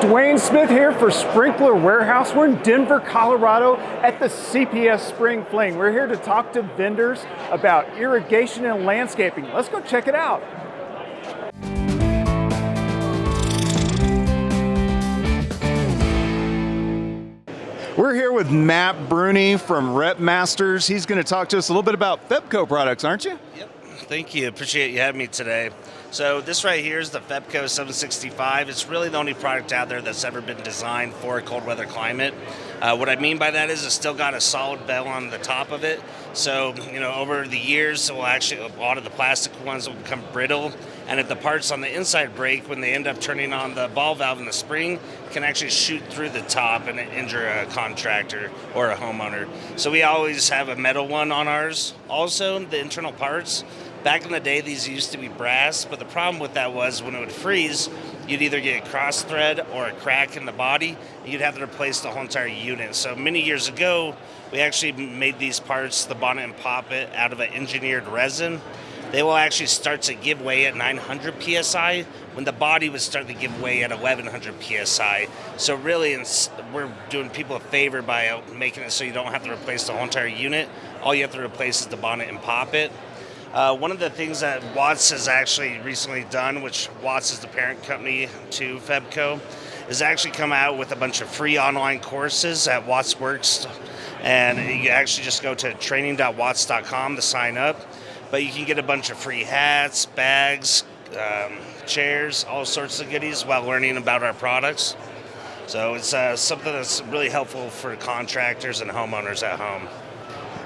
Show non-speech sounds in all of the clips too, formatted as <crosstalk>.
Dwayne Smith here for Sprinkler Warehouse. We're in Denver, Colorado at the CPS Spring Fling. We're here to talk to vendors about irrigation and landscaping. Let's go check it out. We're here with Matt Bruni from Rep Masters. He's going to talk to us a little bit about Febco products, aren't you? Yep. Thank you. Appreciate you having me today. So this right here is the Febco 765. It's really the only product out there that's ever been designed for a cold weather climate. Uh, what I mean by that is it's still got a solid bell on the top of it. So, you know, over the years, it will actually, a lot of the plastic ones will become brittle. And if the parts on the inside break, when they end up turning on the ball valve in the spring, can actually shoot through the top and injure a contractor or a homeowner. So we always have a metal one on ours. Also, the internal parts, Back in the day, these used to be brass, but the problem with that was when it would freeze, you'd either get a cross thread or a crack in the body, and you'd have to replace the whole entire unit. So many years ago, we actually made these parts, the bonnet and poppet, out of an engineered resin. They will actually start to give way at 900 psi when the body would start to give way at 1100 psi. So really, we're doing people a favor by uh, making it so you don't have to replace the whole entire unit. All you have to replace is the bonnet and poppet. Uh, one of the things that Watts has actually recently done, which Watts is the parent company to Febco, is actually come out with a bunch of free online courses at Watts Works. And you actually just go to training.watts.com to sign up. But you can get a bunch of free hats, bags, um, chairs, all sorts of goodies while learning about our products. So it's uh, something that's really helpful for contractors and homeowners at home.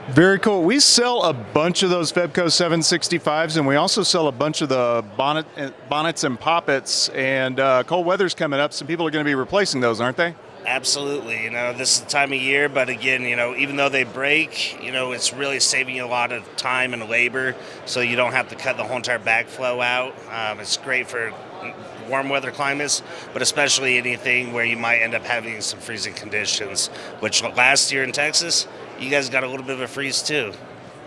Very cool. We sell a bunch of those Febco 765s, and we also sell a bunch of the bonnet, bonnets and poppets. And uh, cold weather's coming up, so people are going to be replacing those, aren't they? Absolutely. You know, this is the time of year, but again, you know, even though they break, you know, it's really saving you a lot of time and labor, so you don't have to cut the whole entire backflow out. Um, it's great for warm weather climates, but especially anything where you might end up having some freezing conditions, which last year in Texas, you guys got a little bit of a freeze too.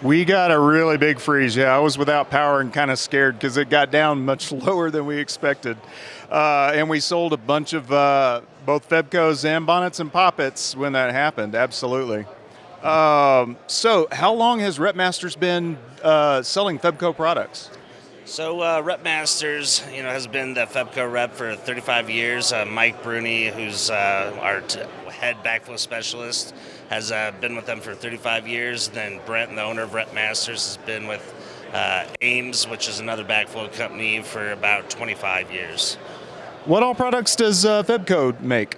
We got a really big freeze. Yeah, I was without power and kind of scared because it got down much <laughs> lower than we expected. Uh, and we sold a bunch of uh, both Febcos and bonnets and poppets when that happened. Absolutely. Um, so, how long has Repmasters been uh, selling Febco products? So uh, Rep Masters, you know, has been the Febco rep for 35 years. Uh, Mike Bruni, who's uh, our t- head backflow specialist, has uh, been with them for 35 years. Then Brent, the owner of Rep Masters, has been with uh, Ames, which is another backflow company, for about 25 years. What all products does uh, Febco make?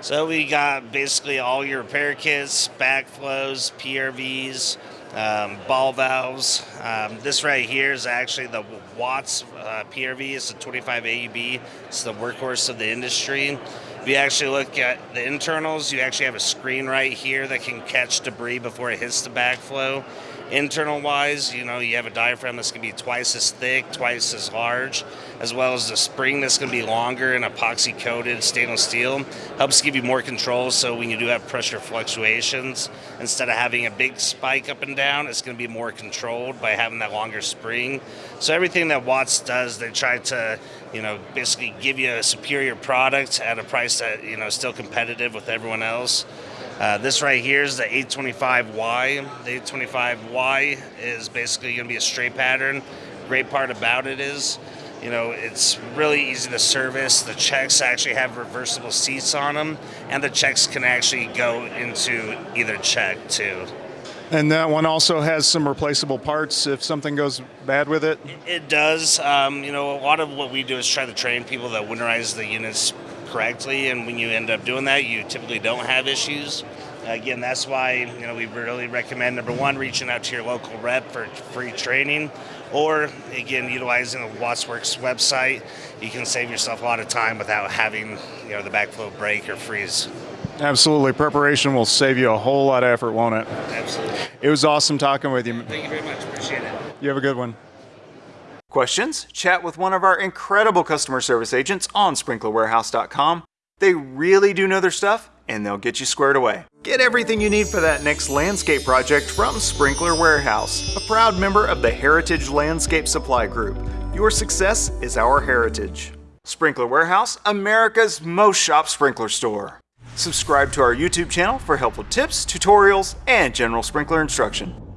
So we got basically all your repair kits, backflows, PRVs, um, ball valves. Um, this right here is actually the Watts uh, PRV. It's a 25 AUB. It's the workhorse of the industry. If you actually look at the internals, you actually have a screen right here that can catch debris before it hits the backflow. Internal wise, you know, you have a diaphragm that's going to be twice as thick, twice as large, as well as the spring that's going to be longer and epoxy coated stainless steel. Helps give you more control so when you do have pressure fluctuations, instead of having a big spike up and down, it's going to be more controlled by having that longer spring. So everything that Watts does, they try to, you know, basically give you a superior product at a price that, you know, still competitive with everyone else. Uh, this right here is the 825Y. The 825Y is basically going to be a straight pattern. Great part about it is, you know, it's really easy to service. The checks actually have reversible seats on them, and the checks can actually go into either check too. And that one also has some replaceable parts if something goes bad with it? It does. Um, you know, a lot of what we do is try to train people that winterize the units correctly, and when you end up doing that, you typically don't have issues. Again, that's why you know we really recommend number one reaching out to your local rep for free training, or again utilizing the WattsWorks website. You can save yourself a lot of time without having you know the backflow break or freeze. Absolutely, preparation will save you a whole lot of effort, won't it? Absolutely. It was awesome talking with you. Thank you very much. Appreciate it. You have a good one. Questions? Chat with one of our incredible customer service agents on sprinklerwarehouse.com. They really do know their stuff and they'll get you squared away. Get everything you need for that next landscape project from Sprinkler Warehouse, a proud member of the Heritage Landscape Supply Group. Your success is our heritage. Sprinkler Warehouse, America's most shop sprinkler store. Subscribe to our YouTube channel for helpful tips, tutorials, and general sprinkler instruction.